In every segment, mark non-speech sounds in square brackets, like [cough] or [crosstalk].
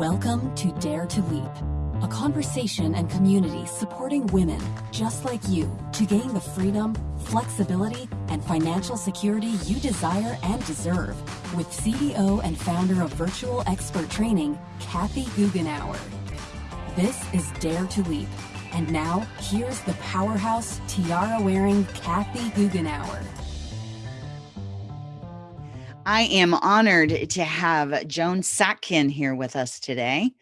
Welcome to Dare to Leap, a conversation and community supporting women just like you to gain the freedom, flexibility, and financial security you desire and deserve with CEO and founder of Virtual Expert Training, Kathy Goughenour. This is Dare to Leap. And now, here's the powerhouse tiara wearing Kathy Goughenour. I am honored to have Joan Sotkin here with us today.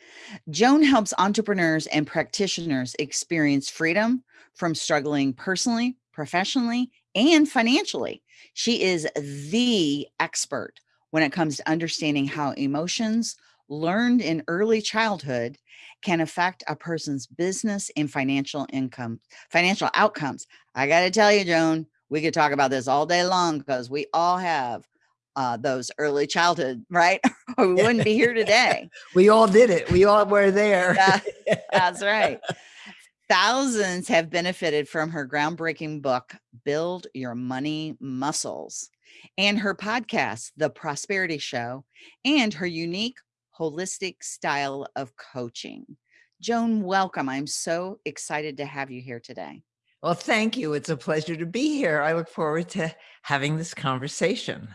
Joan helps entrepreneurs and practitioners experience freedom from struggling personally, professionally, and financially. She is the expert when it comes to understanding how emotions learned in early childhood can affect a person's business and financial income, financial outcomes. I got to tell you, Joan, we could talk about this all day long because we all have uh, those early childhood, right? or [laughs] we wouldn't be here [laughs] today. we all did it. We all were there. that's right. [laughs] Thousands have benefited from her groundbreaking book, Build Your Money Muscles, and her podcast, The Prosperity Show, and her unique holistic style of coaching. Joan, welcome. I'm so excited to have you here today. Well, thank you. It's a pleasure to be here. I look forward to having this conversation.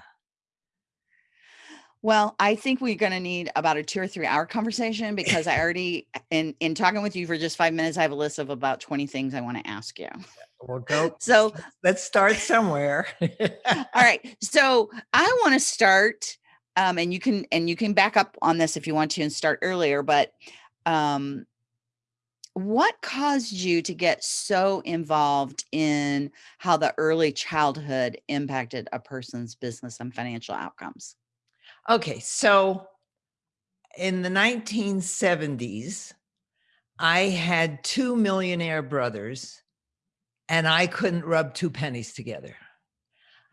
Well, I think we're going to need about a two or three hour conversation because I already, in in talking with you for just five minutes, I have a list of about 20 things I want to ask you. We'll go. [laughs] So let's start somewhere. [laughs] all right. So I want to start, um, and you can, and you can back up on this if you want to and start earlier, but, um, what caused you to get so involved in how the early childhood impacted a person's business and financial outcomes? Okay, so in the 1970s, I had two millionaire brothers and I couldn't rub two pennies together.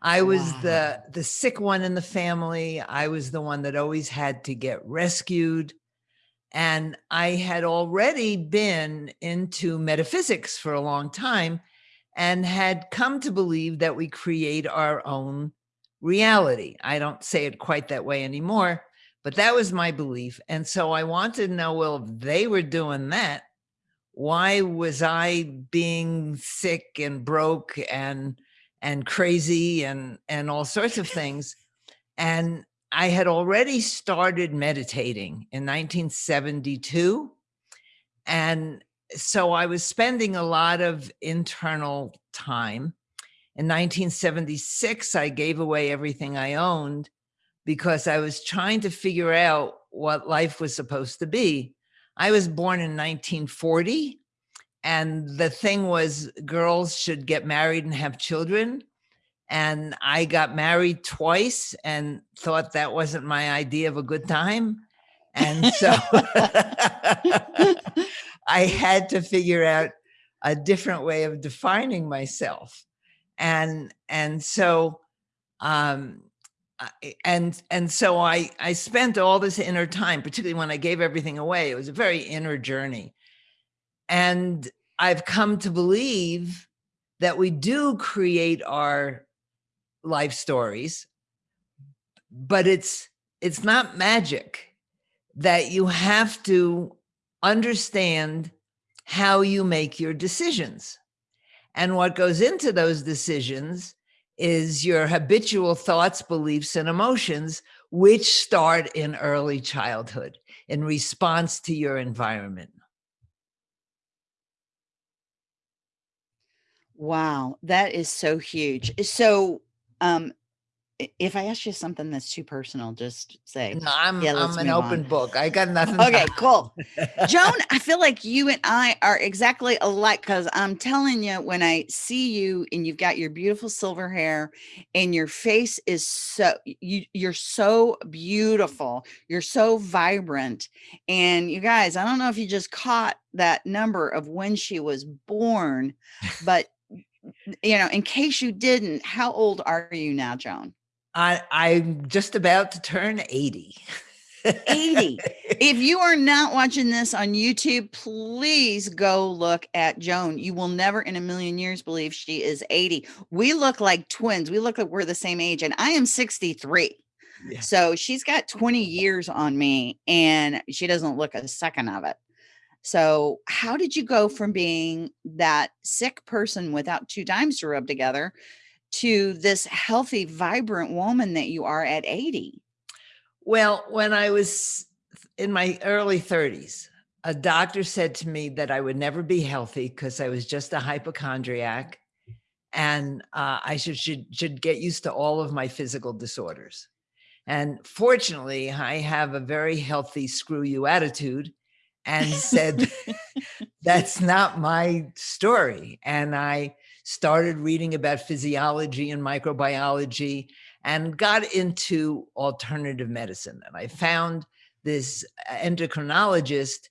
I was wow. the the sick one in the family. I was the one that always had to get rescued. And I had already been into metaphysics for a long time and had come to believe that we create our own reality. I don't say it quite that way anymore, but that was my belief. And so I wanted to know, well, if they were doing that, why was I being sick and broke and and crazy and and all sorts of things? And I had already started meditating in 1972. And so I was spending a lot of internal time in 1976, I gave away everything I owned because I was trying to figure out what life was supposed to be. I was born in 1940 and the thing was girls should get married and have children. And I got married twice and thought that wasn't my idea of a good time. And so [laughs] [laughs] I had to figure out a different way of defining myself and and so um and and so i i spent all this inner time particularly when i gave everything away it was a very inner journey. And i've come to believe that we do create our life stories but it's it's not magic that you have to understand how you make your decisions and what goes into those decisions is your habitual thoughts, beliefs, and emotions, which start in early childhood in response to your environment. Wow, that is so huge. So, um, if I ask you something that's too personal, just say. No, I'm yeah, I'm an open on. book. I got [laughs] nothing. Okay, cool. Joan, [laughs] I feel like you and I are exactly alike because I'm telling you, when I see you and you've got your beautiful silver hair and your face is so you you're so beautiful, you're so vibrant. And you guys, I don't know if you just caught that number of when she was born, but [laughs] you know, in case you didn't, how old are you now, Joan? I, I'm just about to turn 80. 80. [laughs] If you are not watching this on YouTube, please go look at Joan. You will never in a million years believe she is 80. We look like twins. We look like we're the same age, and I am 63. Yeah. So she's got 20 years on me and she doesn't look a second of it. So how did you go from being that sick person without two dimes to rub together to this healthy, vibrant woman that you are at 80? Well, when I was in my early 30s, a doctor said to me that I would never be healthy because I was just a hypochondriac and uh, I should, should, should get used to all of my physical disorders. And fortunately, I have a very healthy screw you attitude and said, [laughs] [laughs] that's not my story. And I started reading about physiology and microbiology and got into alternative medicine. And I found this uh, endocrinologist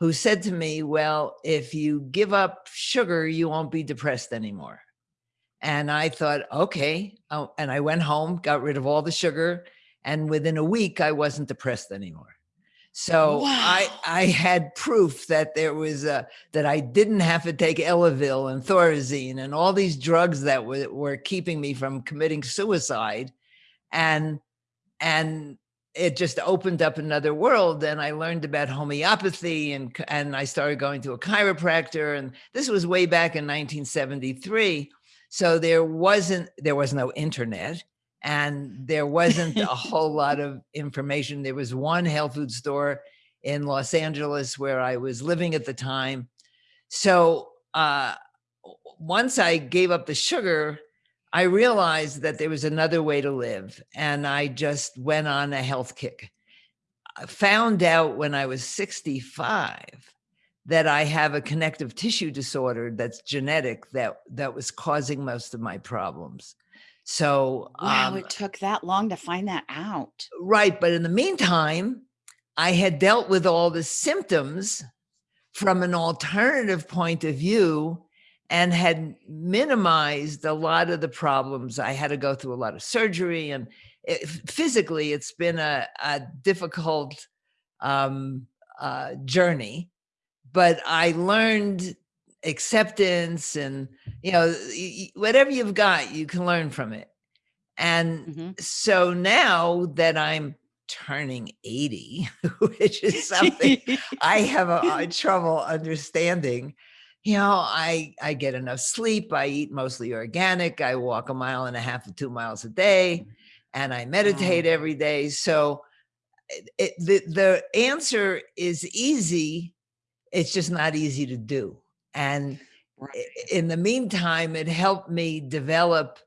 who said to me, well, if you give up sugar, you won't be depressed anymore. And I thought, okay. Oh, and I went home, got rid of all the sugar. And within a week, I wasn't depressed anymore. So wow. I, I had proof that there was a, that I didn't have to take Elavil and Thorazine and all these drugs that were, were keeping me from committing suicide. And, and it just opened up another world and I learned about homeopathy and, and I started going to a chiropractor and this was way back in 1973. So there wasn't, there was no internet and there wasn't a whole lot of information. There was one health food store in Los Angeles where I was living at the time. So uh, once I gave up the sugar, I realized that there was another way to live. And I just went on a health kick. I found out when I was 65 that I have a connective tissue disorder that's genetic that, that was causing most of my problems. So wow, um, it took that long to find that out. Right. But in the meantime, I had dealt with all the symptoms from an alternative point of view and had minimized a lot of the problems. I had to go through a lot of surgery and it, physically it's been a, a difficult um, uh, journey, but I learned acceptance and you know whatever you've got you can learn from it and mm -hmm. so now that i'm turning 80 [laughs] which is something [laughs] i have a, a, trouble understanding you know i i get enough sleep i eat mostly organic i walk a mile and a half to two miles a day and i meditate wow. every day so it, the the answer is easy it's just not easy to do and right. in the meantime, it helped me develop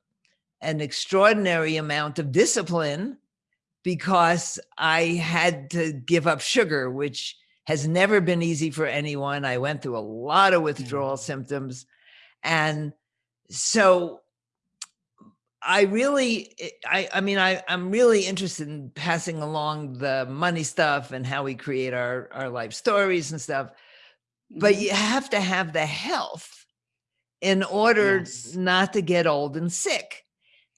an extraordinary amount of discipline because I had to give up sugar, which has never been easy for anyone. I went through a lot of withdrawal mm. symptoms. And so I really, I, I mean, I, I'm really interested in passing along the money stuff and how we create our, our life stories and stuff but mm-hmm. you have to have the health in order yes. not to get old and sick.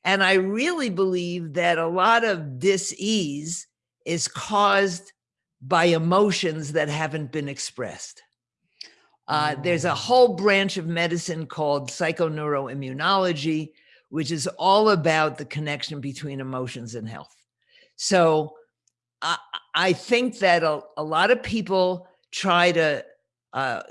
And I really believe that a lot of dis-ease is caused by emotions that haven't been expressed. Uh, there's a oh. whole branch of medicine called psychoneuroimmunology, which is all about the connection between emotions and health. So I, I think that a, a lot of people try to uh,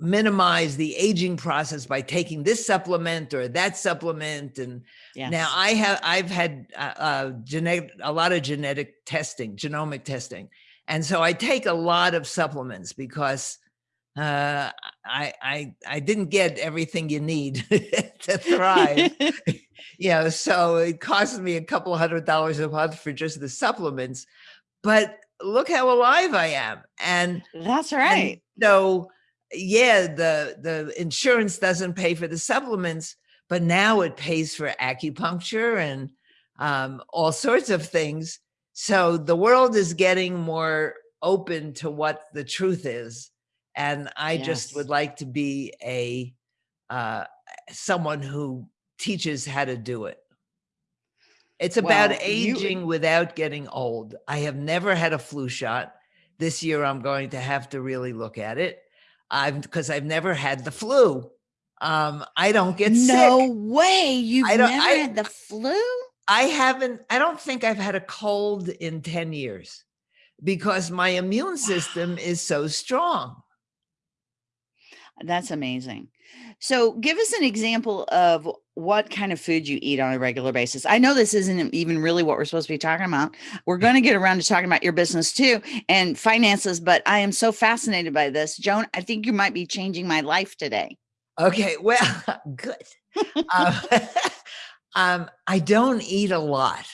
minimize the aging process by taking this supplement or that supplement. And yes. now I have, I've had uh, uh, genetic, a lot of genetic testing, genomic testing. And so I take a lot of supplements because uh, I, I, I didn't get everything you need [laughs] to thrive. [laughs] you know, so it costs me a couple hundred dollars a month for just the supplements, but look how alive I am. And that's right. So yeah, the, the insurance doesn't pay for the supplements, but now it pays for acupuncture and um, all sorts of things. So the world is getting more open to what the truth is. And I yes. just would like to be a uh, someone who teaches how to do it. It's about well, aging you, without getting old. I have never had a flu shot. This year, I'm going to have to really look at it. I've because I've never had the flu. Um, I don't get sick. no sick. way. You've I don't, never I, had the flu? I haven't, I don't think I've had a cold in 10 years because my immune system is so strong. That's amazing. So give us an example of what kind of food you eat on a regular basis. I know this isn't even really what we're supposed to be talking about. We're going to get around to talking about your business too and finances, but I am so fascinated by this. Joan, I think you might be changing my life today. Okay, well, [laughs] good. um, [laughs] um, I don't eat a lot.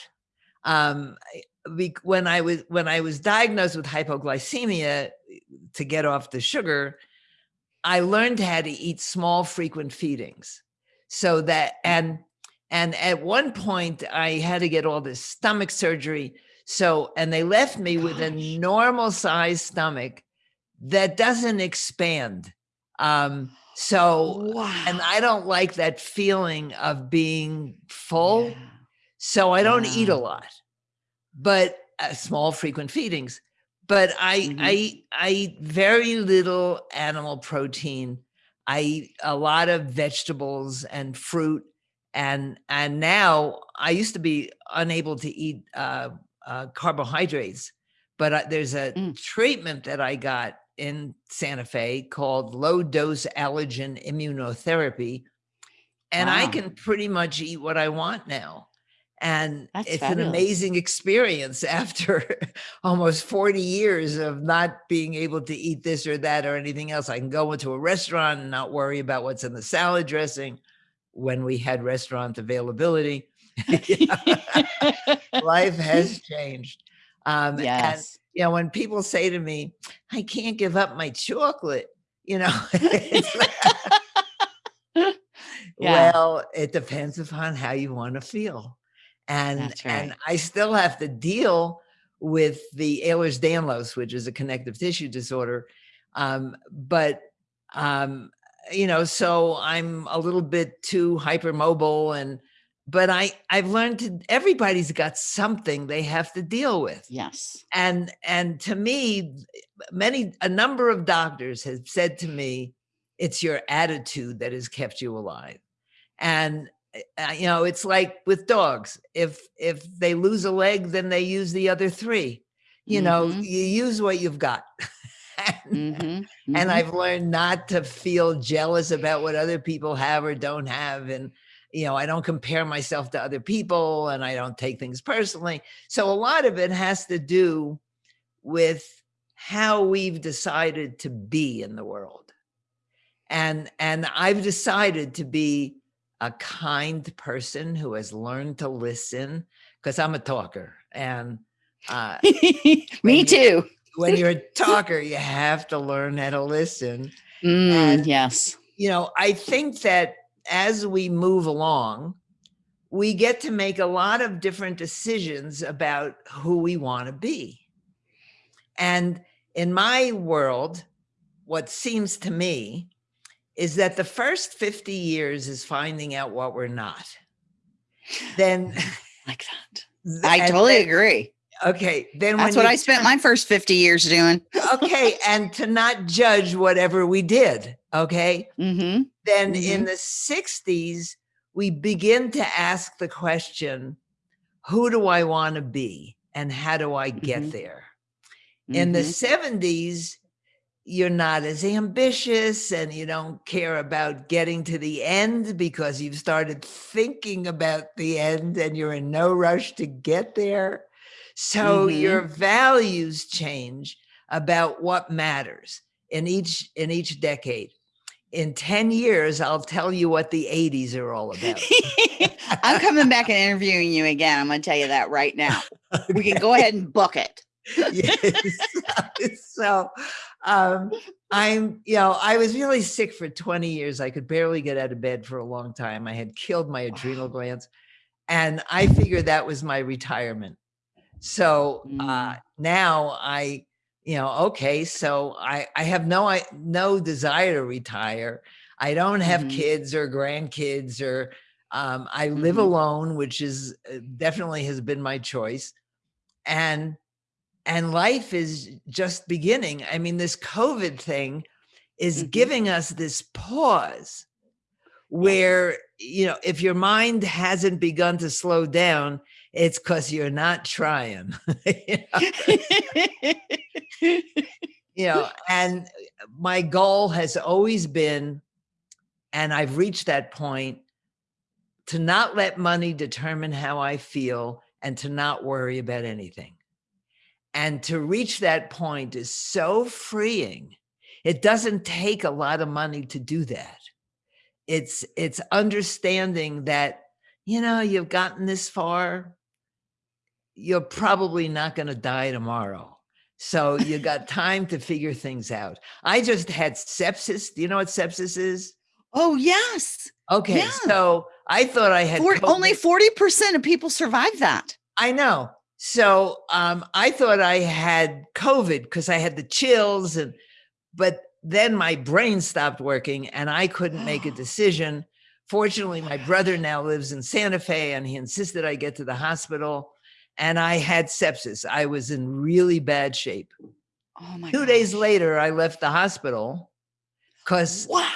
Um, when I was when I was diagnosed with hypoglycemia to get off the sugar, I learned how to eat small, frequent feedings. So that and and at one point I had to get all this stomach surgery. So and they left me Gosh. with a normal size stomach that doesn't expand. Um, so wow. and I don't like that feeling of being full. Yeah. So I don't yeah. eat a lot, but uh, small frequent feedings but I mm-hmm. I I eat very little animal protein. I eat a lot of vegetables and fruit, and and now I used to be unable to eat uh, uh, carbohydrates, but uh, there's a mm. treatment that I got in Santa Fe called low dose allergen immunotherapy, and wow. I can pretty much eat what I want now and That's it's fabulous. an amazing experience [laughs] after almost 40 years of not being able to eat this or that or anything else. I can go into a restaurant and not worry about what's in the salad dressing when we had restaurant availability. [laughs] Life has [laughs] changed. Um, yes. And, you know, when people say to me, I can't give up my chocolate, you know, yeah. well, it depends upon how you want to feel and right. and I still have to deal with the Ehlers-Danlos, which is a connective tissue disorder. Um, but um, you know, so I'm a little bit too hypermobile and but I I've learned to everybody's got something they have to deal with. Yes. And and to me many a number of doctors have said to me it's your attitude that has kept you alive. And you know, it's like with dogs. If if they lose a leg, then they use the other three. You mm -hmm. know, mm-hmm. you use what you've got. [laughs] and, mm -hmm. mm-hmm. I've learned not to feel jealous about what other people have or don't have. And you know, I don't compare myself to other people and I don't take things personally. So a lot of it has to do with how we've decided to be in the world. And and I've decided to be a kind person who has learned to listen because I'm a talker and uh, [laughs] me too. when you're a [laughs] talker, you have to learn how to listen. Mm, and, yes. You know, I think that as we move along, we get to make a lot of different decisions about who we want to be. And in my world, what seems to me is that the first 50 years is finding out what we're not. Then like that. I totally then, agree. Okay. Then that's what I spent my first 50 years doing. okay. And to not judge whatever we did. Okay. Mm -hmm. Then mm -hmm. in the 60s, we begin to ask the question, who do I want to be? And how do I get mm -hmm. there? In the 70s, mm-hmm you're not as ambitious and you don't care about getting to the end because you've started thinking about the end and you're in no rush to get there. So mm -hmm. your values change about what matters in each in each decade. In 10 years, I'll tell you what the 80s are all about. [laughs] I'm coming back and interviewing you again. I'm going to tell you that right now. Okay. We can go ahead and book it. [laughs] yes. [laughs] so um, I'm, you know, I was really sick for 20 years. I could barely get out of bed for a long time. I had killed my adrenal glands and I figured that was my retirement. So uh, mm. now I, you know, okay, so I, I have no, I, no desire to retire. I don't have mm -hmm. kids or grandkids or um, I live mm -hmm. alone, which is uh, definitely has been my choice. And and life is just beginning. I mean, this COVID thing is mm -hmm. giving us this pause where you know if your mind hasn't begun to slow down it's because you're not trying [laughs] you, know? you know and my goal has always been and i've reached that point to not let money determine how i feel and to not worry about anything and to reach that point is so freeing. It doesn't take a lot of money to do that. It's it's understanding that you know you've gotten this far you're probably not going to die tomorrow. So you [laughs] got time to figure things out. I just had sepsis. Do you know what sepsis is? Oh yes. Okay yeah. so i thought i had 40, only 40% of people survive that. I know so um, i thought i had covid because i had the chills and but then my brain stopped working and I couldn't make a [gasps] decision. Fortunately, my brother now lives in Santa Fe and he insisted I get to the hospital and I had sepsis. I was in really bad shape. Oh my Two gosh. days later, I left the hospital because wow.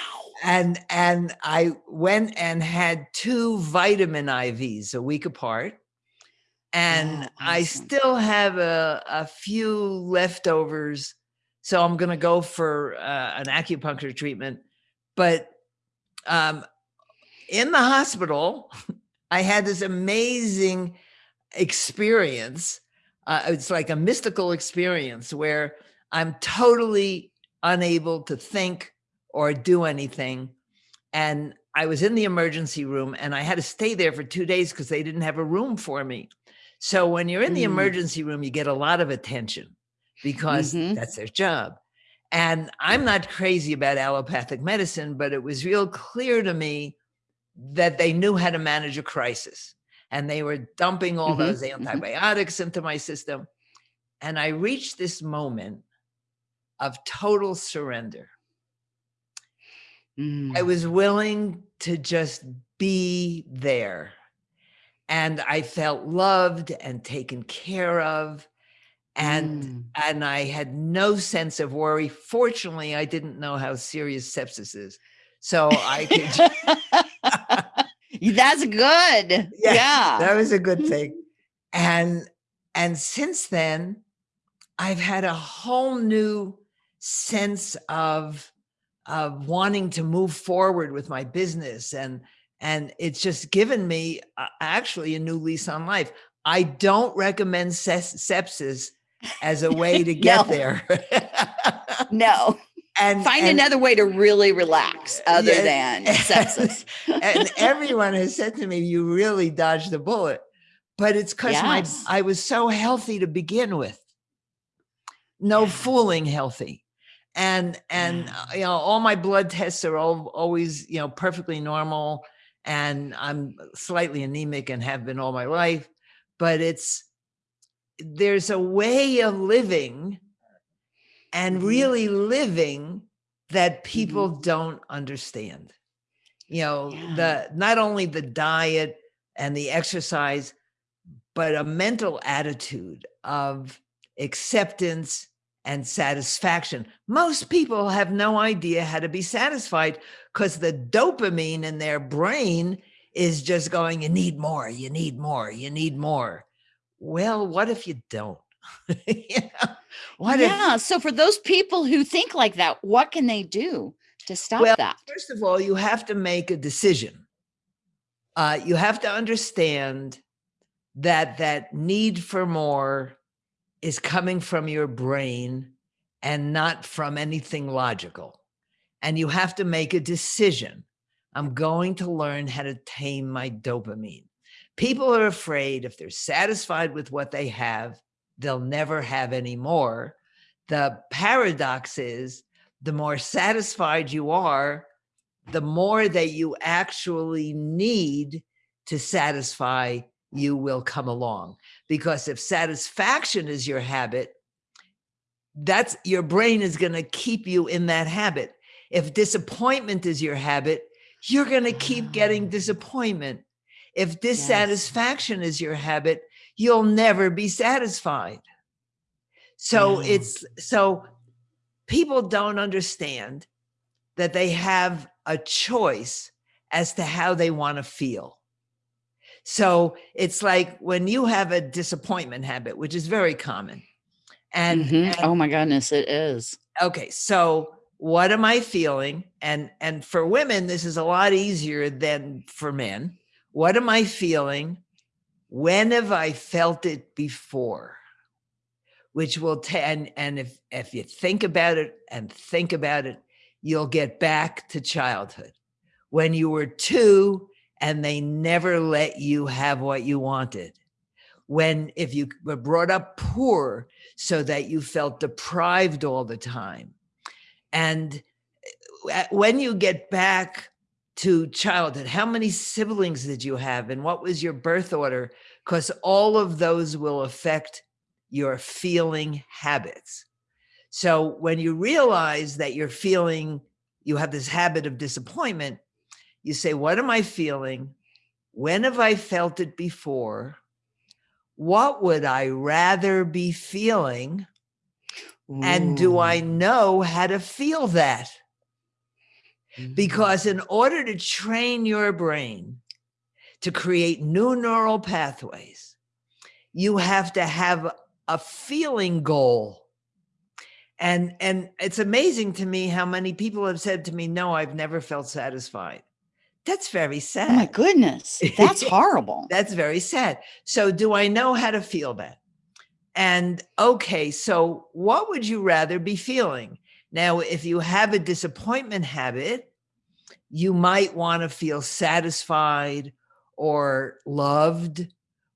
And and I went and had two vitamin IVs a week apart. And oh. I still have a, a few leftovers so I'm going to go for uh, an acupuncture treatment. But um, in the hospital, [laughs] I had this amazing experience. Uh, it's like a mystical experience where I'm totally unable to think or do anything. And I was in the emergency room and I had to stay there for two days because they didn't have a room for me. So when you're in the mm. emergency room, you get a lot of attention because mm-hmm. that's their job. And I'm not crazy about allopathic medicine, but it was real clear to me that they knew how to manage a crisis and they were dumping all mm-hmm. those mm-hmm. antibiotics mm-hmm. into my system. And I reached this moment of total surrender. Mm. I was willing to just be there. And I felt loved and taken care of and mm. and I had no sense of worry. Fortunately, I didn't know how serious sepsis is, so I could. [laughs] That's good. [laughs] Yeah, yeah, that was a good thing. [laughs] And and since then, I've had a whole new sense of of wanting to move forward with my business and and it's just given me uh, actually a new lease on life. I don't recommend sepsis as a way to [laughs] get there. [laughs] no. And find and, another way to really relax other than [laughs] sepsis. and everyone has said to me, you really dodged the bullet. But it's because yes. my I was so healthy to begin with. No fooling healthy. And and uh, you know, all my blood tests are all, always, you know, perfectly normal. And I'm slightly anemic and have been all my life. But it's there's a way of living and mm-hmm. really living that people mm-hmm. don't understand you know yeah. the not only the diet and the exercise but a mental attitude of acceptance and satisfaction most people have no idea how to be satisfied because the dopamine in their brain is just going you need more you need more you need more well, what if you don't? [laughs] yeah. What yeah. If, so for those people who think like that, what can they do to stop well, that? First of all, you have to make a decision. Uh, you have to understand that that need for more is coming from your brain and not from anything logical. And you have to make a decision. I'm going to learn how to tame my dopamine. People are afraid if they're satisfied with what they have, they'll never have any more. The paradox is the more satisfied you are, the more that you actually need to satisfy you will come along. Because if satisfaction is your habit, that's your brain is going to keep you in that habit. If disappointment is your habit, you're going to keep getting ah. disappointment. If dissatisfaction yes. is your habit, you'll never be satisfied. So mm. it's so people don't understand that they have a choice as to how they want to feel. So it's like when you have a disappointment habit, which is very common. And, Mhm. and oh my goodness, it is. okay, so what am I feeling? And and for women, this is a lot easier than for men. What am I feeling? When have I felt it before? Which will and and if if you think about it and think about it, you'll get back to childhood when you were two and they never let you have what you wanted. When if you were brought up poor so that you felt deprived all the time and uh, when you get back to childhood, how many siblings did you have and what was your birth order? Because all of those will affect your feeling habits. So when you realize that you're feeling, you have this habit of disappointment, you say, What am I feeling? When have I felt it before? What would I rather be feeling? And do I know how to feel that? Mhm. Because in order to train your brain to create new neural pathways, you have to have a feeling goal. And and it's amazing to me how many people have said to me, "No, I've never felt satisfied." That's very sad. Oh my goodness, that's [laughs] horrible. That's very sad. So do I know how to feel that? And okay, so what would you rather be feeling? Now, if you have a disappointment habit, you might want to feel satisfied or loved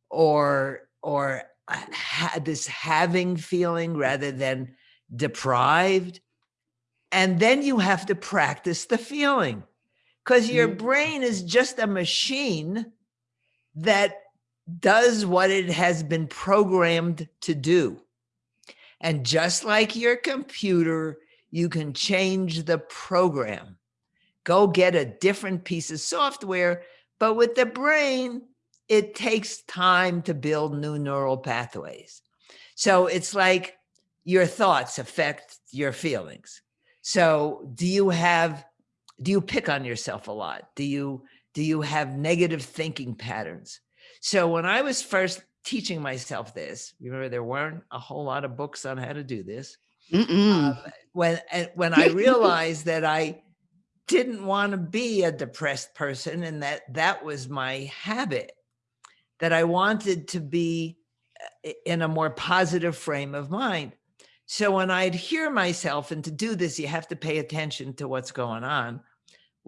or or uh, ha- this having feeling rather than deprived. And then you have to practice the feeling because your Mm. brain is just a machine that does what it has been programmed to do. And just like your computer, you can change the program. Go get a different piece of software, but with the brain, it takes time to build new neural pathways. So it's like your thoughts affect your feelings. So do you have do you pick on yourself a lot? Do you do you have negative thinking patterns? So when I was first teaching myself this, remember there weren't a whole lot of books on how to do this. Mm-mm. Um, when and when I [laughs] realized that I didn't want to be a depressed person and that that was my habit, that I wanted to be uh, in a more positive frame of mind. So when I'd hear myself, and to do this, you have to pay attention to what's going on.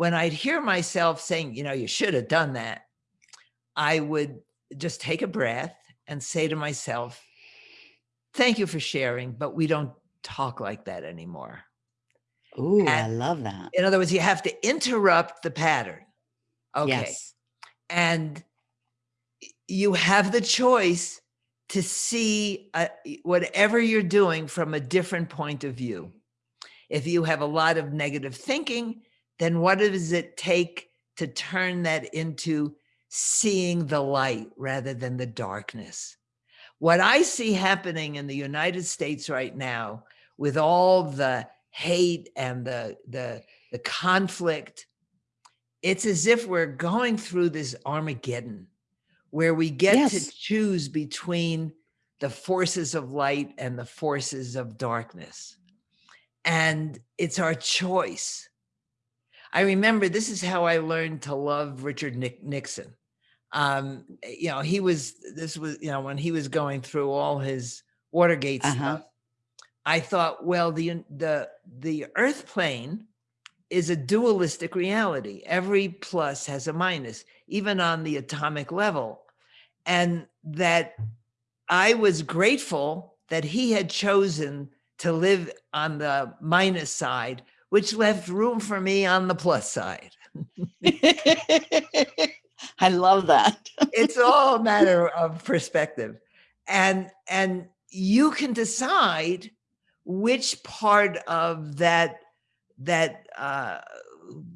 When I'd hear myself saying, you know, you should have done that, I would just take a breath and say to myself, thank you for sharing, but we don't talk like that anymore. Ooh, I love that. in other words, you have to interrupt the pattern. Okay. Yes. And you have the choice to see uh, whatever you're doing from a different point of view. If you have a lot of negative thinking, then what does it take to turn that into seeing the light rather than the darkness? What I see happening in the United States right now with all the hate and the the the conflict it's as if we're going through this armageddon where we get Yes. to choose between the forces of light and the forces of darkness and it's our choice i remember this is how i learned to love richard Nick- nixon um you know he was this was you know when he was going through all his watergate Uh-huh. stuff I thought, well, the the the Earth plane is a dualistic reality. Every plus has a minus, even on the atomic level, and that I was grateful that he had chosen to live on the minus side, which left room for me on the plus side. [laughs] I love that. [laughs] it's all a matter of perspective and and you can decide which part of that that uh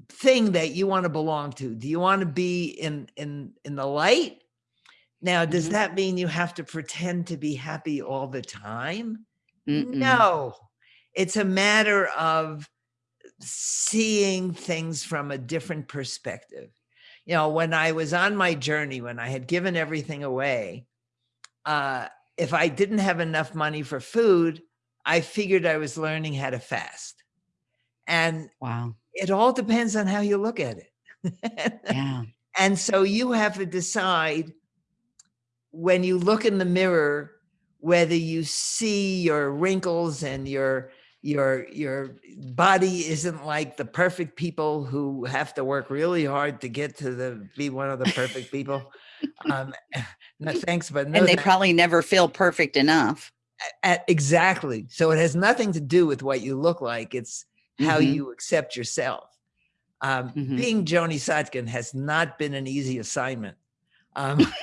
thing that you want to belong to do you want to be in in in the light now does Mhm. that mean you have to pretend to be happy all the time Mm-mm. no it's a matter of seeing things from a different perspective you know, when I was on my journey, when I had given everything away, uh, if I didn't have enough money for food, I figured I was learning how to fast. And wow, it all depends on how you look at it. [laughs] yeah. And so you have to decide when you look in the mirror, whether you see your wrinkles and your your your body isn't like the perfect people who have to work really hard to get to the be one of the perfect people. Um, [laughs] no thanks, but no and they probably never feel perfect enough. At, exactly. So it has nothing to do with what you look like. It's how mm -hmm. you accept yourself. Um, mm -hmm. Being Joni Sotkin has not been an easy assignment. Um, [laughs]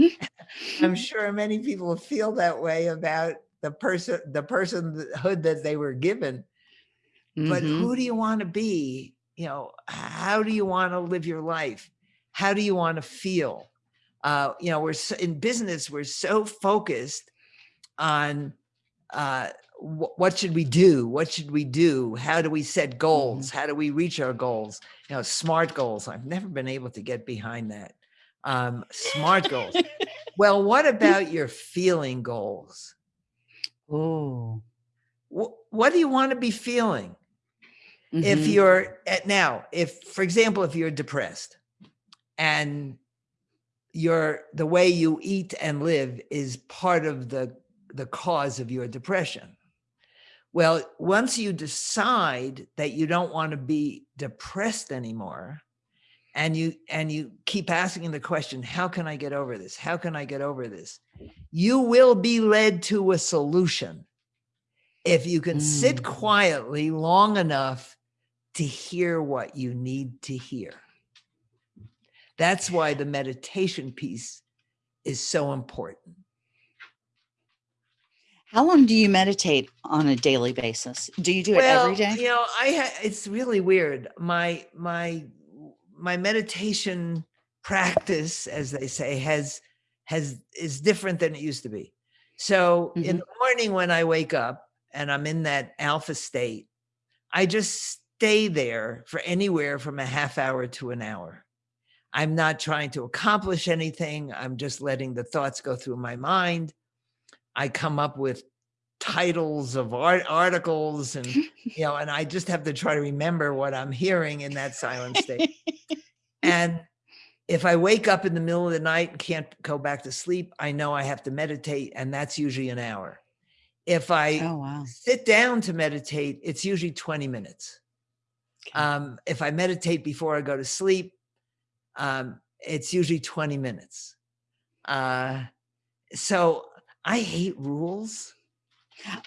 [laughs] I'm sure many people feel that way about the person, the personhood that they were given. Mm -hmm. But who mm-hmm. do you want to be? You know, how do you want to live your life? How do you want to feel? Uh, you know, we're so, in business, we're so focused on uh, what should we do? What should we do? How do we set goals? Mm -hmm. How do we reach our goals? You know, SMART goals. I've never been able to get behind that. Um, SMART goals. [laughs] well, what about your feeling goals? Oh, what, what do you want to be feeling? Mm -hmm. If mm-hmm. you're at now, if, for example, if you're depressed and your the way you eat and live is part of the the cause of your depression well once you decide that you don't want to be depressed anymore and you and you keep asking the question how can i get over this how can i get over this you will be led to a solution if you can mm. sit quietly long enough to hear what you need to hear that's why the meditation piece is so important. How long do you meditate on a daily basis? Do you do well, it every day? You know, I it's really weird. My my my meditation practice, as they say, has has is different than it used to be. So mm -hmm. in mm-hmm. the morning when I wake up and I'm in that alpha state, I just stay there for anywhere from a half hour to an hour. I'm not trying to accomplish anything. I'm just letting the thoughts go through my mind. I come up with titles of art articles and, [laughs] you know, and I just have to try to remember what I'm hearing in that silent state. [laughs] and if I wake up in the middle of the night and can't go back to sleep, I know I have to meditate and that's usually an hour. If I oh, wow. sit down to meditate, it's usually 20 minutes. Okay. Um, if I meditate before I go to sleep, um, it's usually 20 minutes. Uh, so I hate rules.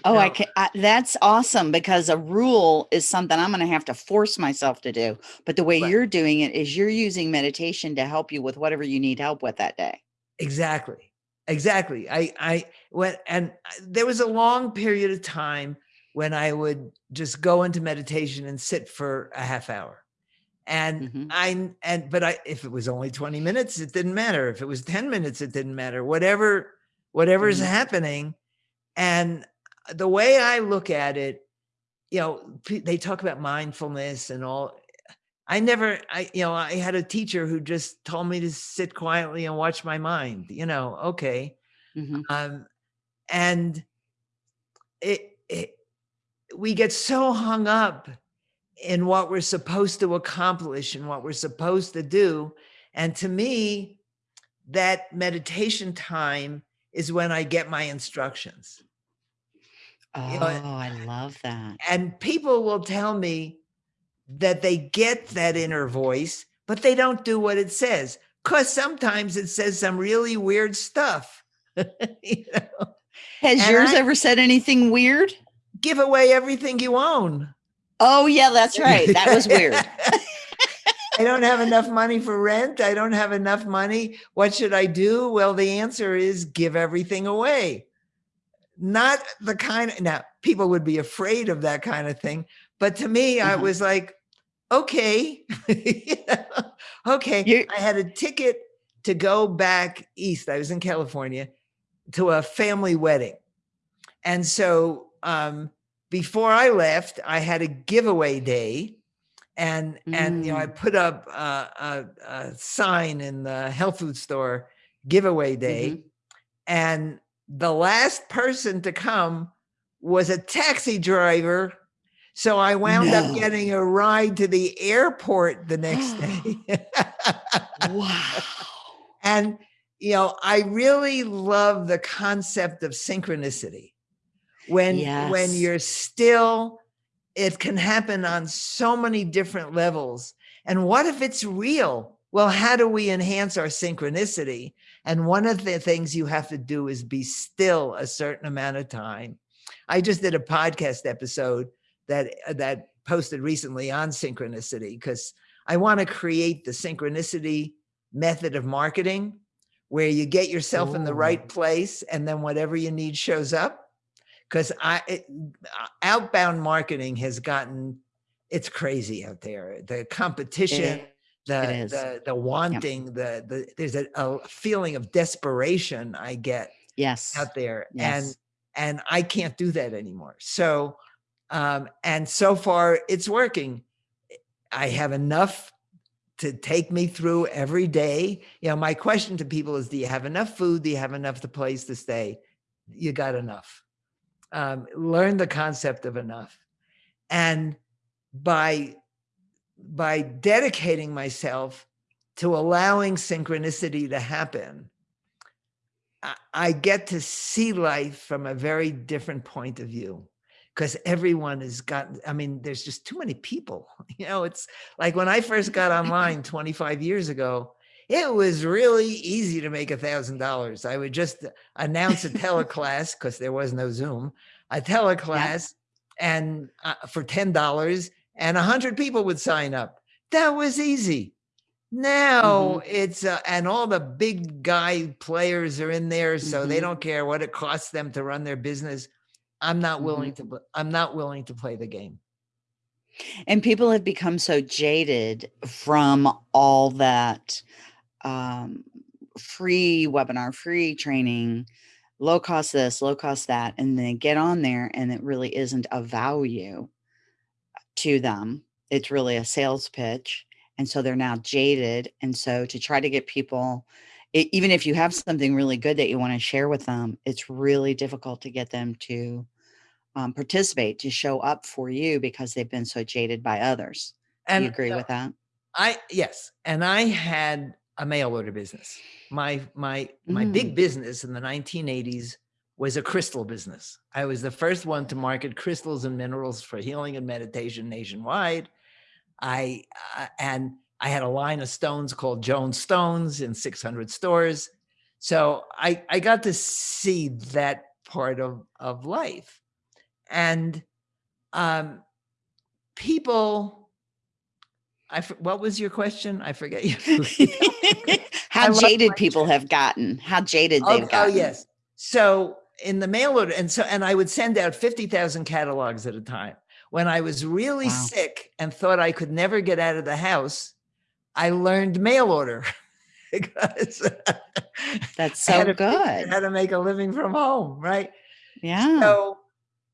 Oh, I can. I, that's awesome because a rule is something I'm going to have to force myself to do. But the way right. you're doing it is you're using meditation to help you with whatever you need help with that day. Exactly. Exactly. I, I went and there was a long period of time when I would just go into meditation and sit for a half hour. And mm -hmm. I, and, but I, if it was only 20 minutes, it didn't matter. If it was 10 minutes, it didn't matter, whatever, whatever is mm -hmm. happening. And the way I look at it, you know, they talk about mindfulness and all. I never, I, you know, I had a teacher who just told me to sit quietly and watch my mind, you know, okay. Mm -hmm. Um, and it, it, we get so hung up in what we're supposed to accomplish and what we're supposed to do. And to me, that meditation time is when I get my instructions. Oh, you know, oh, I love that. And people will tell me that they get that inner voice, but they don't do what it says. Cause sometimes it says some really weird stuff. [laughs] you know? Has and yours I ever said anything weird? Give away everything you own. Oh yeah, that's right. That was weird. [laughs] I don't have enough money for rent. I don't have enough money. What should I do? Well, the answer is give everything away. Not the kind of, now people would be afraid of that kind of thing. But to me, uh -huh. I uh-huh. was like, okay, [laughs] okay. You're I had a ticket to go back east. I was in California to a family wedding. And so um, before I left, I had a giveaway day and and you know I Mm. put up a, a, a sign in the health food store giveaway day, Mhm. and the last person to come was a taxi driver. So I wound up getting a ride to the airport the next [gasps] day. Wow. [laughs] and you know, I really love the concept of synchronicity. When when you're still, it can happen on so many different levels. And what if it's real? Well, how do we enhance our synchronicity? And one of the things you have to do is be still a certain amount of time. I just did a podcast episode that uh, that posted recently on synchronicity because I want to create the synchronicity method of marketing where you get yourself in the right place and then whatever you need shows up. Because i it, outbound marketing has gotten it's crazy out there. The competition It- the, the the wanting the the there's a, a feeling of desperation i get yes. out there Yes. and and i can't do that anymore. So um and so far it's working. I have enough to take me through every day. You know my question to people is do you have enough food? Do you have enough the place to stay? You got enough. Um, learn the concept of enough. And by by dedicating myself to allowing synchronicity to happen I- get to see life from a very different point of view because everyone has gotten, I mean, there's just too many people. [laughs] You know, it's like when I first got [laughs] online 25 years ago, it was really easy to make a thousand dollars. I would just announce a [laughs] teleclass because there was no Zoom, a teleclass and uh, for $10 and a hundred people would sign up. That was easy. Now it's uh, and all the big guy players are in there, so they Mhm. don't care what it costs them to run their business. I'm not willing to. I'm not willing to play the game. And people have become so jaded from all that um, free webinar, free training, low cost this, low cost that, and then get on there and it really isn't a value to them. It's really a sales pitch. And so they're now jaded. And so to try to get people, e- even if you have something really good that you want to share with them, it's really difficult to get them to um, participate, to show up for you because they've been so jaded by others. Do And you agree uh, with that? I yes, and I had a mail order business. My my my Mm. big business in the 1980s was a crystal business. I was the first one to market crystals and minerals for healing and meditation nationwide. I uh, and I had a line of stones called Jones Stones in 600 stores. So I I got to see that part of of life. And um people I, what was your question? I forget you. [laughs] [laughs] I How love jaded people have gotten. How jaded oh, they've oh, gotten. yes. So in the mail order, and so and I would send out 50,000 catalogs at a time. When I was really Wow. sick and thought I could never get out of the house, I learned mail order [laughs] because [laughs] That's so to good. How to make a living from home, right? Yeah. So,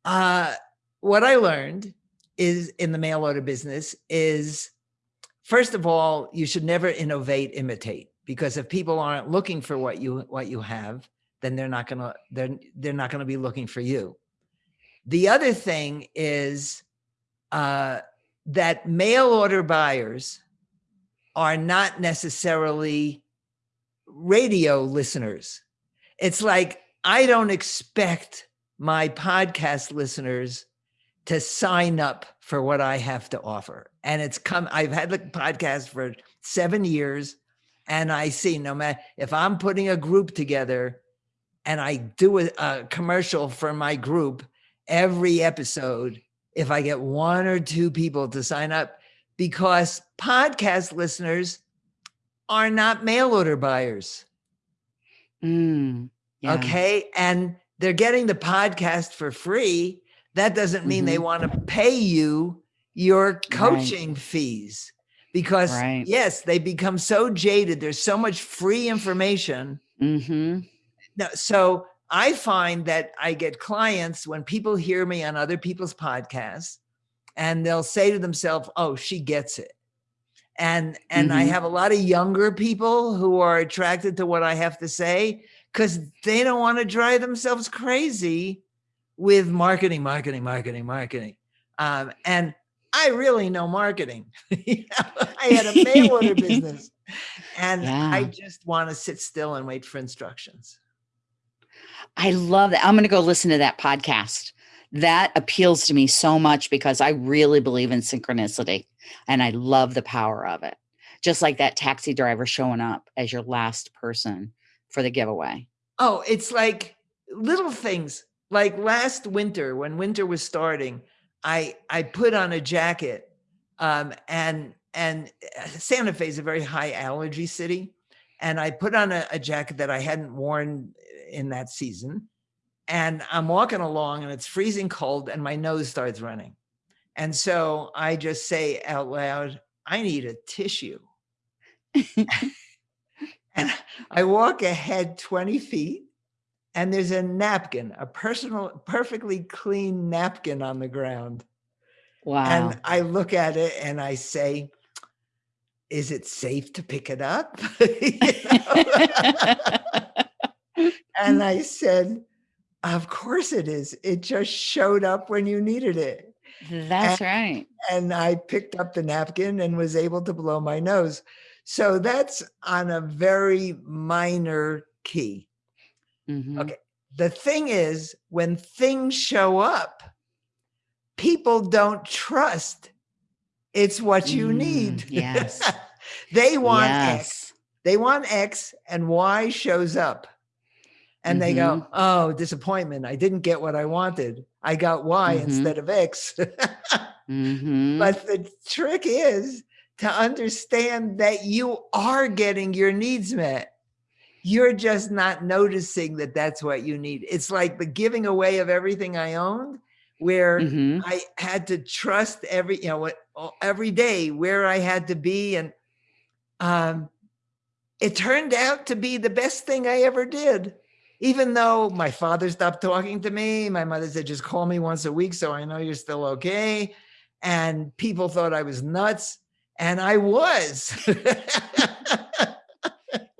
uh, what I learned is in the mail order business is first of all, you should never innovate, imitate, because if people aren't looking for what you what you have, then they're not gonna they're they're not gonna be looking for you. The other thing is uh, that mail order buyers are not necessarily radio listeners. It's like I don't expect my podcast listeners to sign up for what I have to offer. And it's come, I've had the podcast for seven years, and I see no matter if I'm putting a group together and I do a, a commercial for my group every episode, if I get one or two people to sign up, because podcast listeners are not mail order buyers. Mm, yeah. Okay. And they're getting the podcast for free. That doesn't mean they Mhm. want to pay you your coaching fees because, Right. yes, they become so jaded. There's so much free information. Mm-hmm. No, so I find that I get clients when people hear me on other people's podcasts and they'll say to themselves, "Oh, she gets it." And and I Mhm. have a lot of younger people who are attracted to what I have to say because they don't want to drive themselves crazy with marketing, marketing, marketing, marketing. Um, and I really know marketing. [laughs] You know, I had a mail order [laughs] business, and I just want to sit still and wait for instructions. I love that. I'm going to go listen to that podcast. That appeals to me so much because I really believe in synchronicity and I love the power of it. Just like that taxi driver showing up as your last person for the giveaway. Oh, it's like little things. Like last winter, when winter was starting, I I put on a jacket, um, and and uh, Santa Fe is a very high allergy city, and I put on a, a jacket that I hadn't worn in that season, and I'm walking along, and it's freezing cold, and my nose starts running, and so I just say out loud, "I need a tissue." [laughs] And I walk ahead 20 feet and there's a napkin, a personal, perfectly clean napkin on the ground. Wow. And I look at it and I say, is it safe to pick it up? [laughs] [laughs] And I said, of course it is. It just showed up when you needed it. That's right. And I picked up the napkin and was able to blow my nose. So that's on a very minor key. Mhm. Okay. The thing is, when things show up, people don't trust it's what you need. Mm, yes. [laughs] they want X. yes. They want X and Y shows up. And they Mm-hmm. go, oh, disappointment. I didn't get what I wanted. I got Y Mhm. instead of X. [laughs] Mhm. But the trick is to understand that you are getting your needs met. You're just not noticing that that's what you need. It's like the giving away of everything I owned, where Mhm. I had to trust every, you know, what every day where I had to be. And um, it turned out to be the best thing I ever did. Even though my father stopped talking to me, my mother said, just call me once a week so I know you're still okay. And people thought I was nuts. And I was. [laughs]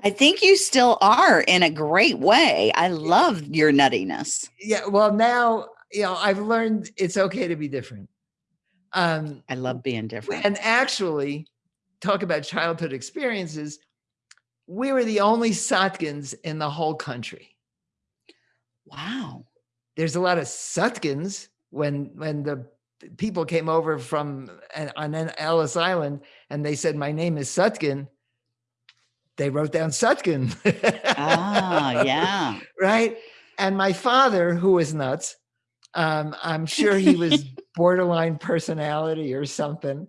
I think you still are in a great way. I love your nuttiness. yeah. Well, now, you know, I've learned it's okay to be different. Um, I love being different. and actually, talk about childhood experiences. We were the only Sotkins in the whole country. Wow. There's a lot of Sutkins when when the people came over from uh, on Ellis Island and they said, "My name is Sutkin." They wrote down Sutkin. Ah, yeah. [laughs] right? And my father, who was nuts, um, I'm sure he was [laughs] borderline personality or something.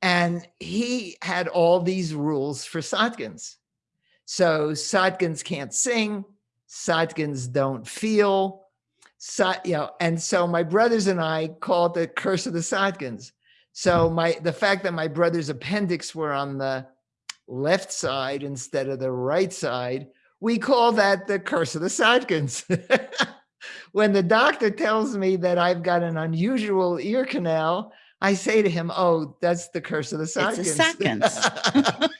And he had all these rules for Sotkins. So Sotkins can't sing, Sotkins don't feel, so, you know, and so my brothers and I called the curse of the Sotkins. So my the fact that my brother's appendix were on the left side instead of the right side, we call that the curse of the Sotkins. [laughs] when the doctor tells me that I've got an unusual ear canal, I say to him, "Oh, that's the curse of the Sotkins." It's the [laughs]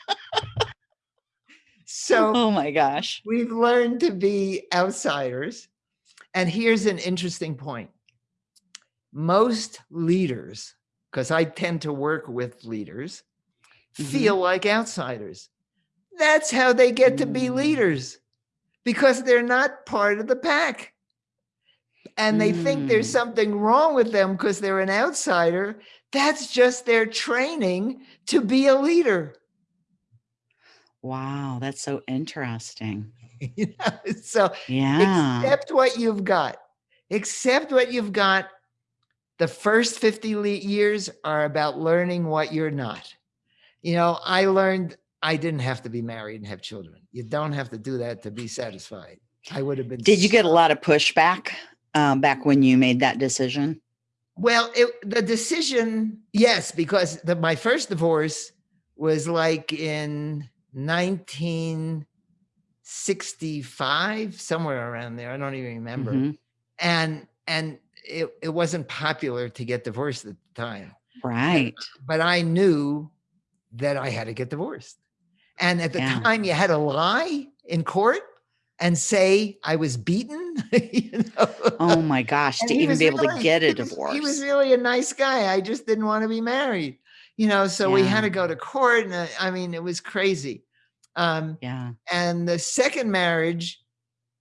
so oh my gosh. we've learned to be outsiders. And here's an interesting point. Most leaders, because I tend to work with leaders, Mhm. feel like outsiders. That's how they get to be Mm. leaders because they're not part of the pack. And they think there's Mm. something wrong with them because they're an outsider. That's just their training to be a leader. Wow, that's so interesting. [laughs] you know? So Yeah. accept what you've got. Accept what you've got. The first 50 years are about learning what you're not. You know, I learned I didn't have to be married and have children. You don't have to do that to be satisfied. I would have been. Did you get a lot of pushback um, back when you made that decision? Well, it, the decision, yes, because the, my first divorce was like in 1965, somewhere around there. I don't even remember. Mhm. and and it, it wasn't popular to get divorced at the time Right. But I knew that I had to get divorced. And at the Yeah. time, you had to lie in court and say I was beaten. [laughs] you know? Oh my gosh, And to even be able to get a [laughs] he was- divorce. He was really a nice guy. I just didn't want to be married, you know. So we had to go to court, and uh, I mean, it was crazy. Um, yeah. and the second marriage,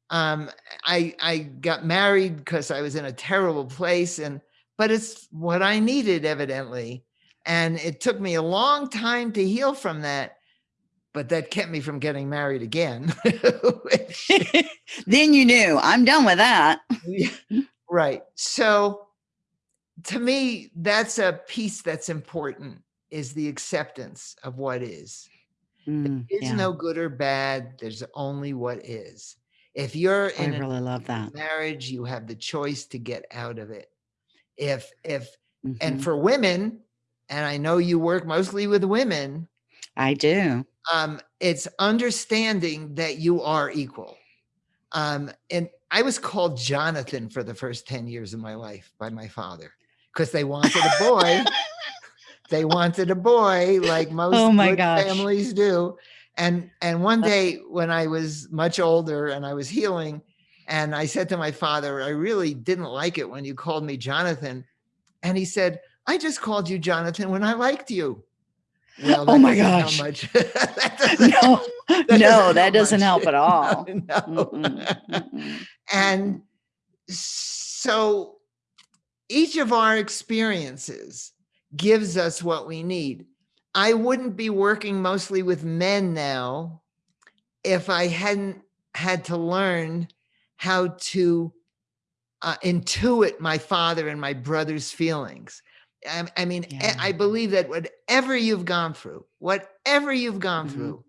um, I I got married because I was in a terrible place, and but it's what I needed, evidently, and it took me a long time to heal from that. But that kept me from getting married again. [laughs] [laughs] then you knew I'm done with that. [laughs] Right. So to me, that's a piece that's important is the acceptance of what is. Mm, There's yeah, no good or bad. There's only what is. If you're in a really love that. marriage, you have the choice to get out of it. If if and Mhm. for women, and I know you work mostly with women, I do. um, it's understanding that you are equal. Um, and I was called Jonathan for the first 10 years of my life by my father because they [laughs] wanted a boy. They wanted a boy like [laughs] oh most Oh my good gosh. families do. And and one day when I was much older and I was healing, and I said to my father, I really didn't like it when you called me Jonathan. And he said, I just called you Jonathan when I liked you. Well, Oh my doesn't gosh. much. [laughs] That [laughs] doesn't No, help- no, that help doesn't much. help at all. No. Mm-mm. and so each of our experiences gives us what we need. I wouldn't be working mostly with men now if I hadn't had to learn how to uh, intuit my father and my brother's feelings. I, I mean, I- Yeah. I believe that whatever you've gone through, whatever you've gone Mhm. through,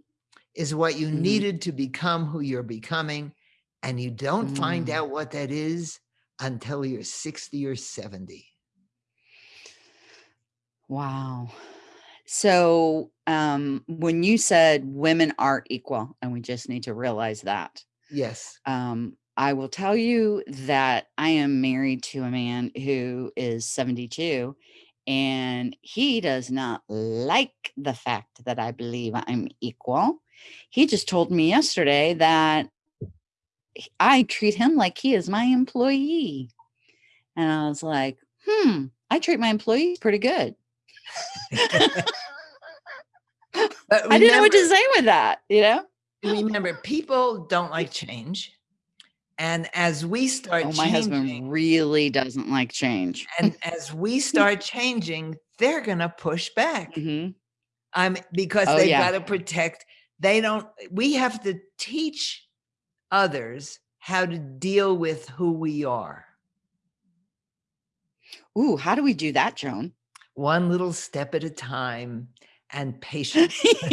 is what you Mhm. needed to become who you're becoming. And you don't find Mm. out what that is until you're 60 or 70. Wow. So, um, when you said women are equal, and we just need to realize that, Yes. um, I will tell you that I am married to a man who is 72, and he does not like the fact that I believe I'm equal. He just told me yesterday that I treat him like he is my employee. And I was like, hmm, I treat my employees pretty good. But I didn't know what to say with that, you know? Remember, people don't like change. And as we start Oh, my changing, husband really doesn't like change. and as we [laughs] start changing, they're going to push back. Mhm. I'm because Oh, they've yeah. got to protect. They don't. We have to teach others how to deal with who we are. Ooh, how do we do that, Joan? One little step at a time, and patience. [laughs] [laughs]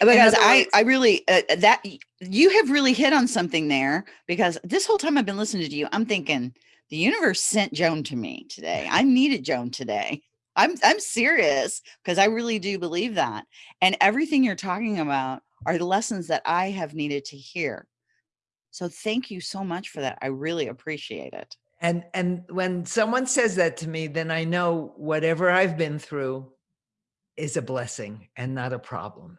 because I, I really uh, uh, that you have really hit on something there because this whole time I've been listening to you, I'm thinking the universe sent Joan to me today. I needed Joan today. I'm I'm serious because I really do believe that. And everything you're talking about are the lessons that I have needed to hear. So thank you so much for that. I really appreciate it. And and when someone says that to me, then I know whatever I've been through is a blessing and not a problem.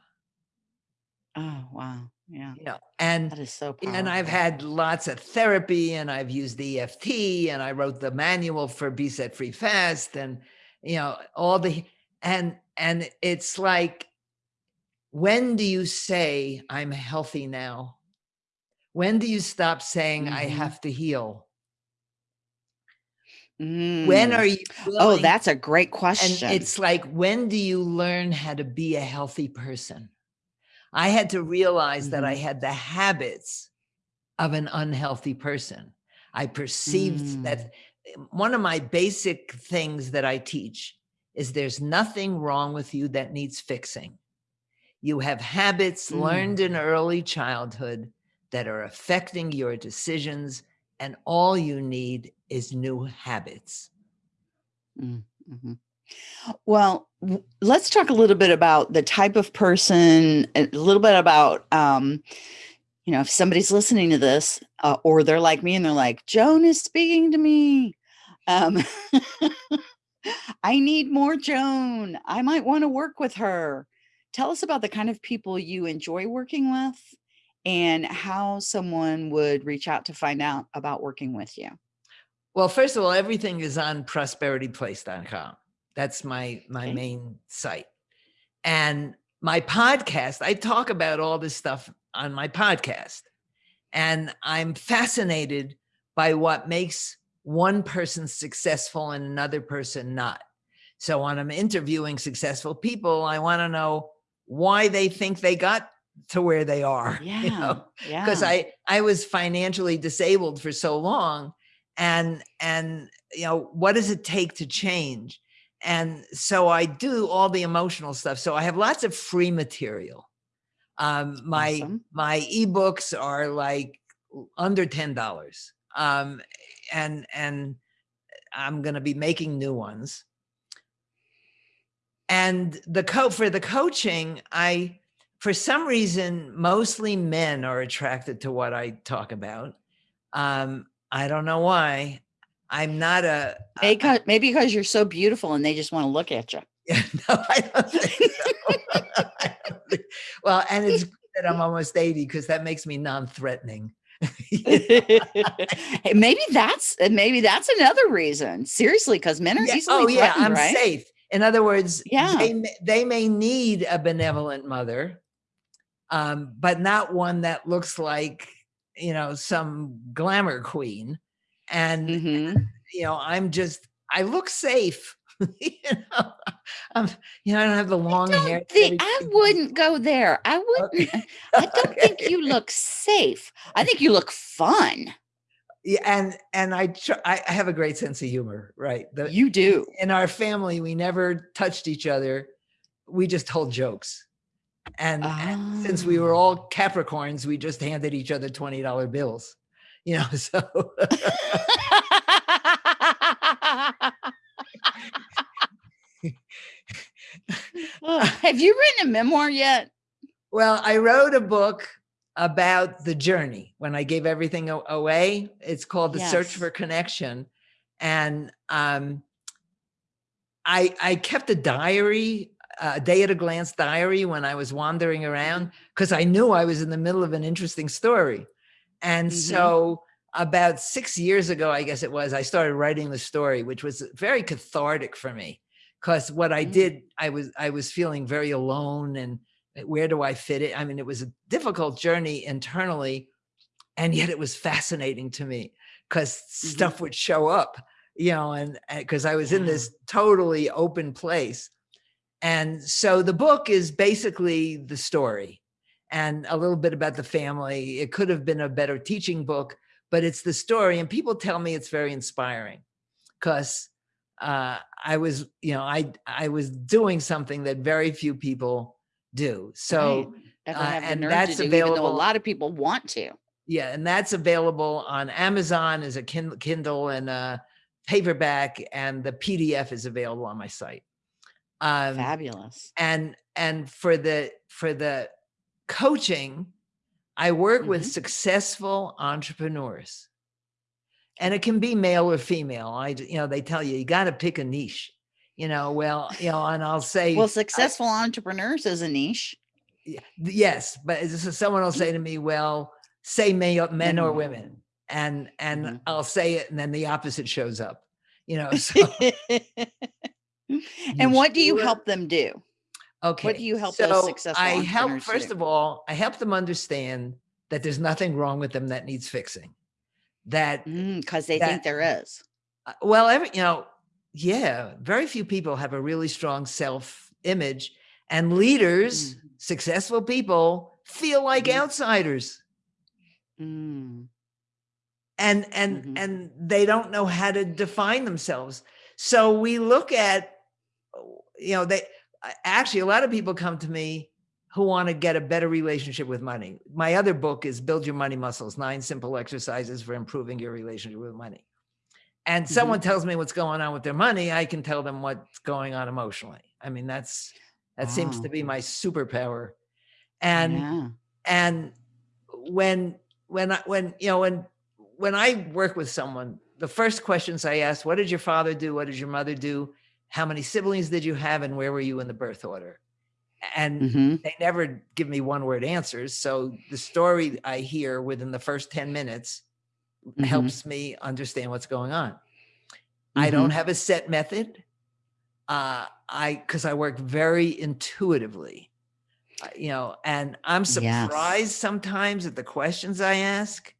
Oh wow. Yeah. You know, and That is so powerful. and I've had lots of therapy and I've used the EFT and I wrote the manual for Be Set Free Fast and you know all the and and it's like when do you say I'm healthy now? When do you stop saying I Mhm. have to heal? When Mm. are you Oh, that's a great question. and it's like when do you learn how to be a healthy person? I had to realize that I Mhm. had the habits of an unhealthy person. I perceived that one of my basic things that I teach is there's nothing wrong with you that needs fixing. You have habits learned in early childhood that are affecting your decisions, and all you need is new habits. Mhm. Well, w- let's talk a little bit about the type of person, a little bit about, um, you know, if somebody's listening to this, uh, or they're like me and they're like, Joan is speaking to me. Um, [laughs] I need more Joan. I might want to work with her. Tell us about the kind of people you enjoy working with and how someone would reach out to find out about working with you. Well, first of all, everything is on prosperityplace.com. That's my my Okay. main site. And my podcast, I talk about all this stuff on my podcast. And I'm fascinated by what makes one person successful and another person not. So when I'm interviewing successful people, I want to know why they think they got to where they are. [laughs] Yeah. You know? yeah. because I I was financially disabled for so long, and and you know what does it take to change? And so I do all the emotional stuff. So I have lots of free material. Um, my Awesome. my ebooks are like under ten dollars, um, and and I'm going to be making new ones. And the co for the coaching, I for some reason mostly men are attracted to what I talk about. Um, I don't know why. I'm not a a- Maybe 'cause- maybe because you're so beautiful and they just want to look at you. [laughs] Yeah, no, I don't think so. [laughs] Don't think- well, and it's good that I'm almost 80 because that makes me non-threatening. [laughs] Maybe that's maybe that's another reason. Seriously, because men are Yeah, easily oh yeah, I'm right? safe. In other words, Yeah. they, may, they may need a benevolent mother, um, but not one that looks like, you know, some glamour queen. And, Mhm. [laughs] you know, I'm just, I look safe. [laughs] you know, I'm, you know, I don't have the long hair. Think- I wouldn't go there. I wouldn't. I don't think you [laughs] look safe. I think you look fun. Yeah, and and I tr- I I have a great sense of humor, right? The, You do. in our family, we never touched each other. We just told jokes. And, and since we were Ah. all Capricorns, we just handed each other $20 bills. You know, [laughs] so Have you written a memoir yet? well, I wrote a book about the journey when I gave everything away. It's called The Search for Connection. And um I I kept a diary, a day at a glance diary when I was wandering around because I knew I was in the middle of an interesting story. And Mhm. so about 6 years ago, I guess it was, I started writing the story, which was very cathartic for me because what I Mm. did, I was I was feeling very alone and uh, where do I fit it? I mean, it was a difficult journey internally, and yet it was fascinating to me because Mhm. stuff would show up, you know, and because I was in this totally open place. And so the book is basically the story and a little bit about the family. It could have been a better teaching book, but it's the story. And people tell me it's very inspiring because uh, I was, you know, I I was doing something that very few people do. So Right. Uh, and that's do, though a lot of people want to. yeah, and that's available on Amazon as a Kin- Kindle and a paperback, and the PDF is available on my site. Um, Fabulous. and and for the for the coaching, I work with Mhm. successful entrepreneurs, and it can be male or female. I you know they tell you you got to pick a niche. You know, well, you know, and I'll say Well, successful entrepreneurs is a niche. Yes, but someone will say to me, "Well, say male, men or Mhm. women," and and Mhm. I'll say it, and then the opposite shows up. You know, [laughs] so [laughs] and what do you help them do? okay. What do you help those so successful I help first do? of all, I help them understand that there's nothing wrong with them that needs fixing. That Because they That- think there is. uh, well, every you know, yeah, very few people have a really strong self-image, and leaders, Mm. successful people, feel like Mhm. outsiders. Mm. and and Mhm. and they don't know how to define themselves so we look at you know they actually a lot of people come to me who want to get a better relationship with money my other book is build your money muscles nine simple exercises for improving your relationship with money and Mm-hmm. someone tells me what's going on with their money i can tell them what's going on emotionally i mean that's that seems to be my superpower and yeah. and when when I when you know when when I work with someone, the first questions I ask, what did your father do? What did your mother do? How many siblings did you have and where were you in the birth order? And Mhm. they never give me one word answers. So the story I hear within the first 10 minutes Mhm. helps me understand what's going on. I don't have a set method. Uh, I because I work very intuitively, uh, you know, and I'm Yes. surprised sometimes at the questions I ask.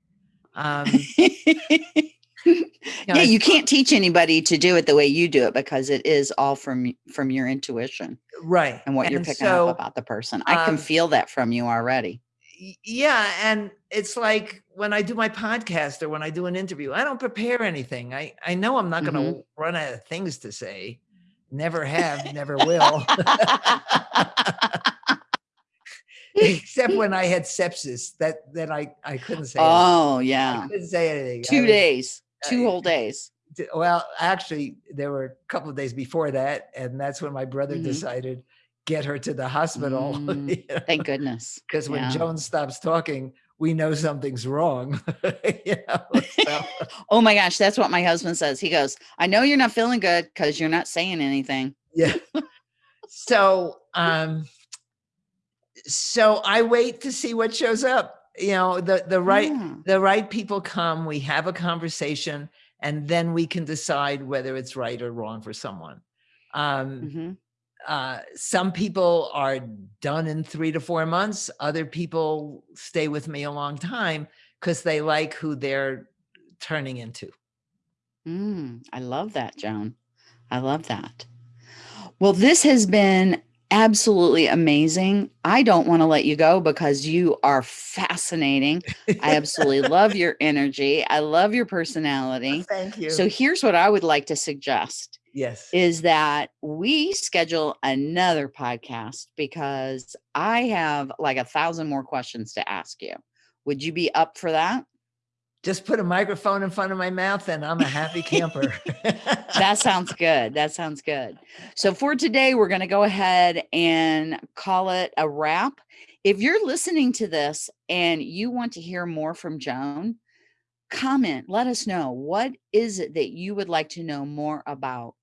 Um, [laughs] [laughs] yeah, you can't teach anybody to do it the way you do it because it is all from from your intuition right, and what you're picking so, up about the person. I can um, feel that from you already. yeah and it's like when i do my podcast or when i do an interview i don't prepare anything i i know i'm not going to Mm-hmm. run out of things to say never have never will [laughs] [laughs] except when i had sepsis that that i i couldn't say anything. oh I yeah, couldn't say anything I two days, two uh, whole days. well actually there were a couple of days before that and that's when my brother Mhm. decided get her to the hospital [laughs] Mm, Thank goodness. because when Yeah. joan stops talking we know something's wrong [laughs] know so- [laughs] Oh my gosh, that's what my husband says. He goes, "I know you're not feeling good because you're not saying anything." yeah so um so i wait to see what shows up you know the the right Yeah. the right people come we have a conversation and then we can decide whether it's right or wrong for someone um Mhm. uh some people are done in three to four months other people stay with me a long time because they like who they're turning into Mm, I love that, Joan. I love that. Well, this has been absolutely amazing. I don't want to let you go because you are fascinating. I [laughs] absolutely love your energy. I love your [laughs] personality. thank you So here's what I would like to suggest yes is that we schedule another podcast because I have like a thousand more questions to ask you. Would you be up for that? Just put a microphone in front of my mouth and i'm a happy camper [laughs] That sounds good. That sounds good. So for today, we're going to go ahead and call it a wrap. If you're listening to this and you want to hear more from Joan, comment, let us know. What is it that you would like to know more about?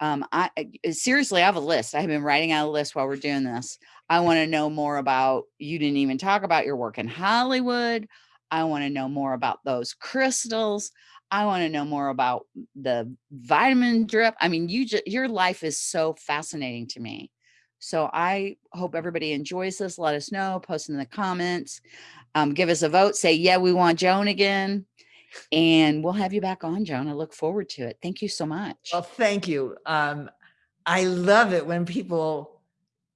Um, I seriously, I have a list. I have been writing out a list while we're doing this. I want to know more about, you didn't even talk about your work in Hollywood. I want to know more about those crystals. I want to know more about the vitamin drip. I mean, you just your life is so fascinating to me. So I hope everybody enjoys this. Let us know, post in the comments, um, give us a vote, say, yeah, we want Joan again. And we'll have you back on, Joan. I look forward to it. Thank you so much. Well, thank you. Um, I love it when people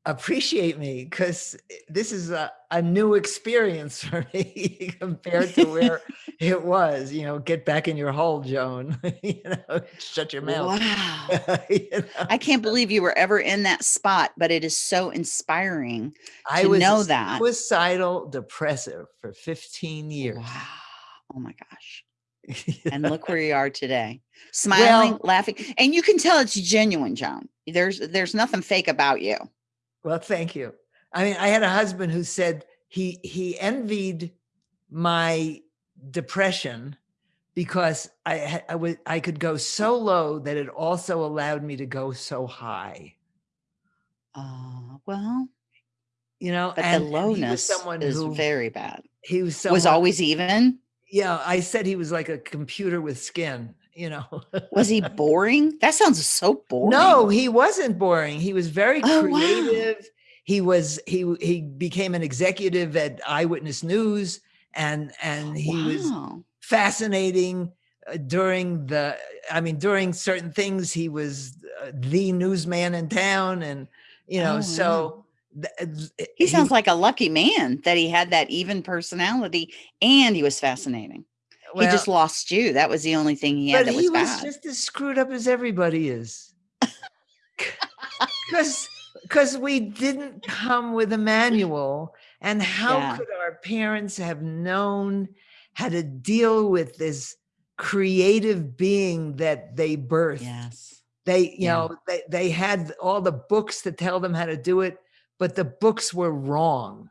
appreciate me because this is a, a new experience [laughs] for me compared to where [laughs] it was. You know, get back in your hole, Joan. [laughs] you know, shut your mouth. Wow. You know? I can't believe you were ever in that spot, but it is so inspiring. I to was know that. suicidal depressive for 15 years. Wow. Oh my gosh. And look where you are today smiling Well- laughing and you can tell it's genuine joan there's there's nothing fake about you Well, thank you. I mean, I had a husband who said he he envied my depression because I I was I could go so low that it also allowed me to go so high. uh well You know, but and, the and he was lowness someone is who very bad he was someone, was always even yeah. I said he was like a computer with skin. You know, was he [laughs] boring that sounds so boring No, he wasn't boring. He was very Oh, wow. He was he he became an executive at Eyewitness News and and he was fascinating uh, during the I mean during certain things he was uh, the newsman in town and you know Oh, so uh, he sounds like a lucky man that he had that even personality and he was fascinating. He just lost you. That was the only thing he had but that he was was bad. just as screwed up as everybody is. [laughs] Because because we didn't come with a manual and how Yeah. could our parents have known how to deal with this creative being that they birthed yes they you Yeah. know they, they had all the books to tell them how to do it but the books were wrong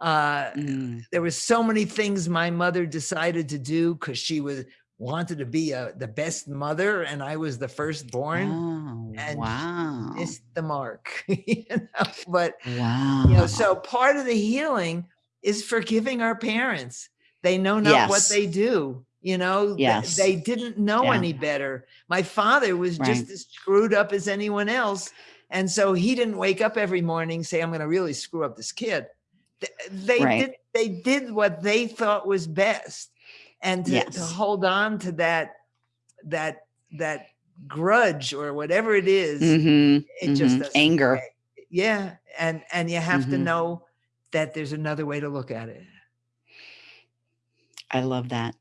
uh Mm, there was so many things my mother decided to do because she was wanted to be a, the best mother and I was the firstborn Oh, and wow. missed the mark. [laughs] you know? But Wow. you know, so part of the healing is forgiving our parents. They know not what they do. You know, Yes. they didn't know Yeah. any better. My father was just as screwed up as anyone else. And so he didn't wake up every morning say, I'm going to really screw up this kid. Th- They Right. did they did what they thought was best. And to, to hold on to that that that grudge or whatever it is, Mhm, it just mhm. doesn't Anger. Yeah. And and you have to Mhm. know that there's another way to look at it. I love that.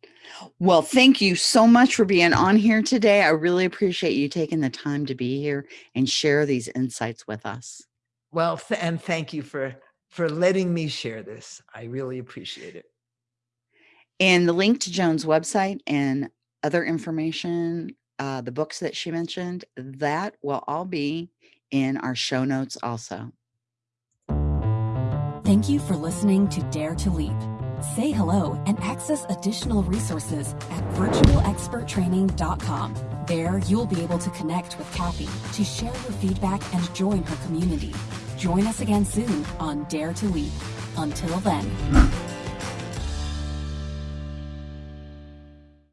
Well, thank you so much for being on here today. I really appreciate you taking the time to be here and share these insights with us. Well, th- and thank you for for letting me share this. I really appreciate it. And the link to Joan's website and other information, uh, the books that she mentioned, that will all be in our show notes also. Thank you for listening to Dare to Leap. Say hello and access additional resources at virtualexperttraining.com. There, you'll be able to connect with Kathy to share your feedback and join her community. Join us again soon on Dare to Leap. Until then.